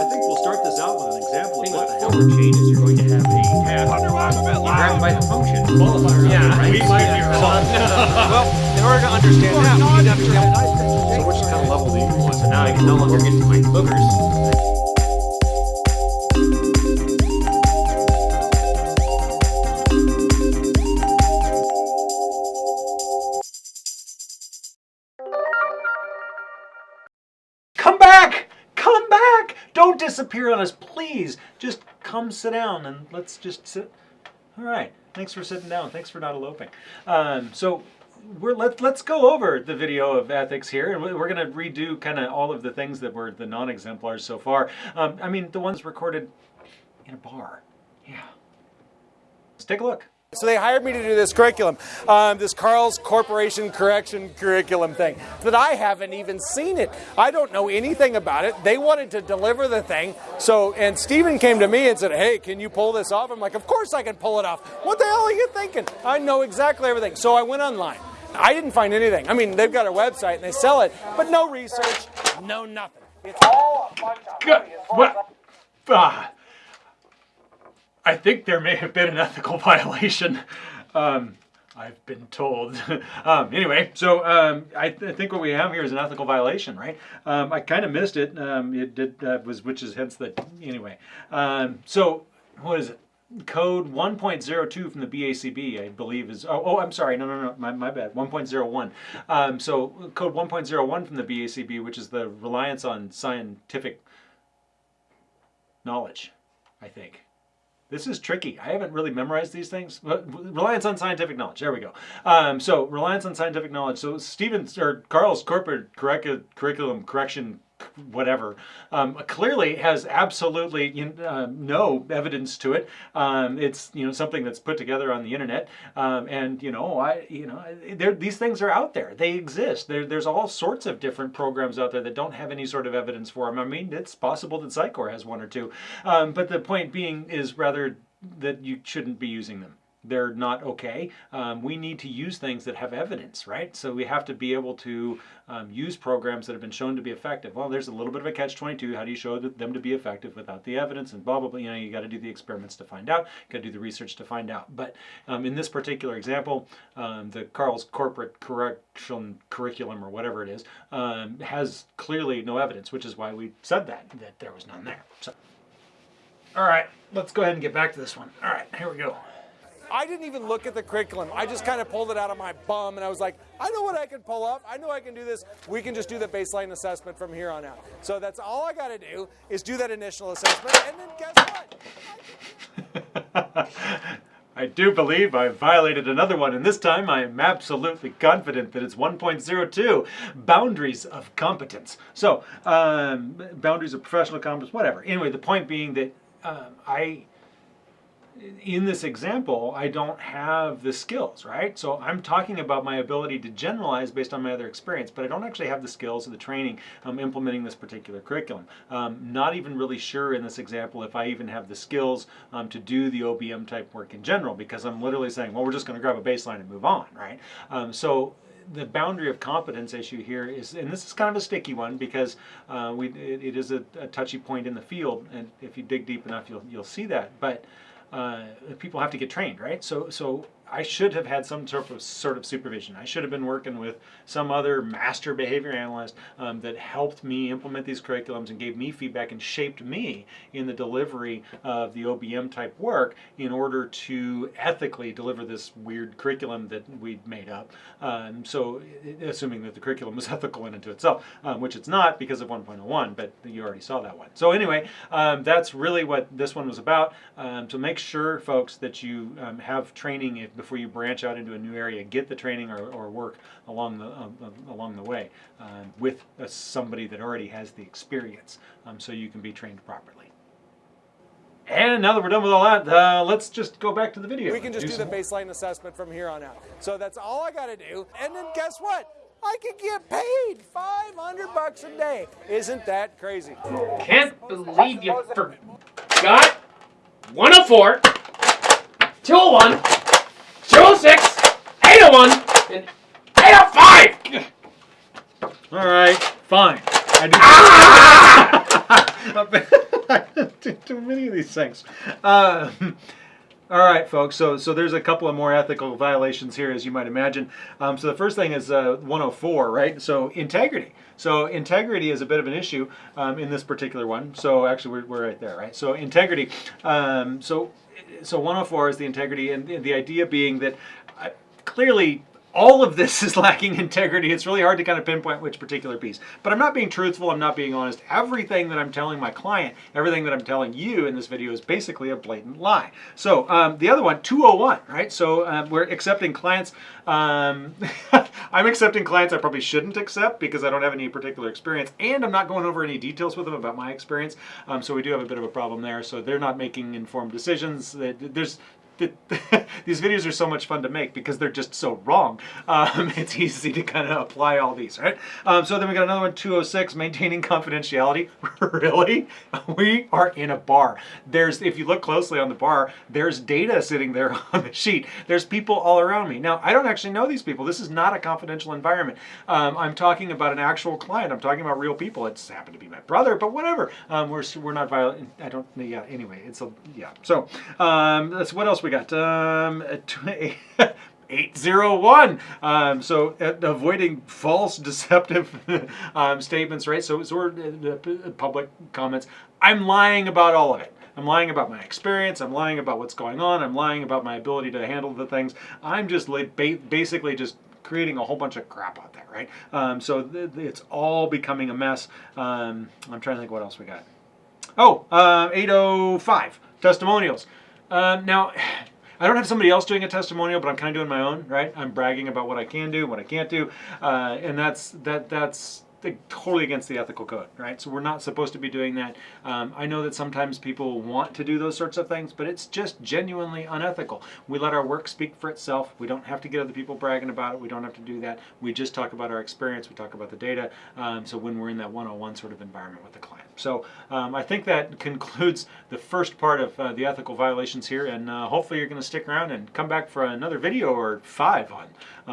I think we'll start this out with an example of thing what with the hell. forward chain is you're going to have a tab. Grab by the function. Qualifier. Yeah, right? we might be wrong. Well, in order to understand that, we need to understand So which kind of level do you want? So now I can no longer get to my boogers. Come back! Don't disappear on us, please. Just come sit down and let's just sit. All right. Thanks for sitting down. Thanks for not eloping. Um, so we're let let's go over the video of ethics here, and we- we're going to redo kind of all of the things that were the non-exemplars so far. Um, I mean, the ones recorded in a bar. Yeah. Let's take a look. So they hired me to do this curriculum, um, this Carl's Corporation Correction curriculum thing that I haven't even seen it. I don't know anything about it. They wanted to deliver the thing. So, and Steven came to me and said, Hey, can you pull this off? I'm like, Of course I can pull it off. What the hell are you thinking? I know exactly everything. So I went online. I didn't find anything. I mean, they've got a website and they sell it, but no research, no nothing. It's all a bunch of Good. What? Ah. I think there may have been an ethical violation. Um, I've been told. um, anyway, so um, I, th- I think what we have here is an ethical violation, right? Um, I kind of missed it. Um, it did uh, was which is hence the anyway. Um, so what is it? Code 1.02 from the BACB, I believe, is. Oh, oh I'm sorry. No, no, no. My, my bad. 1.01. Um, so, code 1.01 from the BACB, which is the reliance on scientific knowledge, I think. This is tricky. I haven't really memorized these things. Reliance on scientific knowledge. There we go. Um, so reliance on scientific knowledge. So Stevens or Carl's corporate curricu- curriculum correction, whatever, um, clearly has absolutely you know, uh, no evidence to it. Um, it's you know something that's put together on the internet, um, and you know I you know these things are out there. They exist. There, there's all sorts of different programs out there that don't have any sort of evidence for them. I mean, it's possible that Psycor has one or two, um, but the point being is rather that you shouldn't be using them they're not okay. Um, we need to use things that have evidence, right? So we have to be able to um, use programs that have been shown to be effective. Well, there's a little bit of a catch-22. How do you show them to be effective without the evidence and blah, blah, blah. You know, you got to do the experiments to find out. You got to do the research to find out. But um, in this particular example, um, the Carl's corporate correction curriculum or whatever it is um, has clearly no evidence, which is why we said that, that there was none there. So, all right, let's go ahead and get back to this one. All right, here we go. I didn't even look at the curriculum. I just kind of pulled it out of my bum and I was like, I know what I can pull off. I know I can do this. We can just do the baseline assessment from here on out. So that's all I got to do is do that initial assessment. And then guess what? I do believe I violated another one, and this time I am absolutely confident that it's 1.02 boundaries of competence. So, um, boundaries of professional competence, whatever. Anyway, the point being that um, I in this example, I don't have the skills, right? So I'm talking about my ability to generalize based on my other experience, but I don't actually have the skills or the training um, implementing this particular curriculum. Um, not even really sure in this example if I even have the skills um, to do the OBM type work in general, because I'm literally saying, well, we're just going to grab a baseline and move on, right? Um, so the boundary of competence issue here is, and this is kind of a sticky one because uh, we, it, it is a, a touchy point in the field, and if you dig deep enough, you'll, you'll see that. But uh, people have to get trained, right? So, so I should have had some sort of sort of supervision. I should have been working with some other master behavior analyst um, that helped me implement these curriculums and gave me feedback and shaped me in the delivery of the OBM type work in order to ethically deliver this weird curriculum that we'd made up. Um, so, assuming that the curriculum was ethical in and to itself, um, which it's not because of 1.01, but you already saw that one. So anyway, um, that's really what this one was about. Um, so make sure, folks, that you um, have training if, before you branch out into a new area. Get the training or, or work along the um, uh, along the way um, with uh, somebody that already has the experience, um, so you can be trained properly. And now that we're done with all that, uh, let's just go back to the video. We can just do the some more. baseline assessment from here on out. So that's all I got to do. And then guess what? I could get paid 500 bucks a day. Isn't that crazy? Can't believe you forgot 104, 201, 206, 801, and 805! All right, fine. I do. Ah! Too many of these things. Uh, all right, folks. So, so there's a couple of more ethical violations here, as you might imagine. Um, so the first thing is uh, 104, right? So integrity. So integrity is a bit of an issue um, in this particular one. So actually, we're, we're right there, right? So integrity. Um, so, so 104 is the integrity, and the- idea being that uh, clearly all of this is lacking integrity. It's really hard to kind of pinpoint which particular piece. But I'm not being truthful. I'm not being honest. Everything that I'm telling my client, everything that I'm telling you in this video is basically a blatant lie. So um, the other one, 201, right? So um, we're accepting clients. Um, I'm accepting clients I probably shouldn't accept because I don't have any particular experience, and I'm not going over any details with them about my experience. Um, so we do have a bit of a problem there. So they're not making informed decisions. There's the, these videos are so much fun to make because they're just so wrong. Um, it's easy to kind of apply all these, right? Um, so then we got another one, 206, maintaining confidentiality. really? We are in a bar. There's, if you look closely on the bar, there's data sitting there on the sheet. There's people all around me. Now, I don't actually know these people. This is not a confidential environment. Um, I'm talking about an actual client. I'm talking about real people. It's happened to be my brother, but whatever. Um, we're, we're not violent. I don't, yeah, anyway, it's a, yeah. So, um, that's, what else we got? Um, 801. Um, so uh, avoiding false, deceptive um, statements, right? So, so we're uh, uh, public comments. I'm lying about all of it. I'm lying about my experience. I'm lying about what's going on. I'm lying about my ability to handle the things. I'm just ba- basically just creating a whole bunch of crap out there, right? Um, so th- it's all becoming a mess. Um, I'm trying to think what else we got. Oh, uh, 805 testimonials. Um, now, I don't have somebody else doing a testimonial, but I'm kind of doing my own, right? I'm bragging about what I can do, what I can't do, uh, and that's that that's totally against the ethical code, right? So we're not supposed to be doing that. Um, I know that sometimes people want to do those sorts of things, but it's just genuinely unethical. We let our work speak for itself. We don't have to get other people bragging about it. We don't have to do that. We just talk about our experience. We talk about the data. Um, so when we're in that one-on-one sort of environment with the client. So um, I think that concludes the first part of uh, the ethical violations here, and uh, hopefully you're going to stick around and come back for another video or five on uh,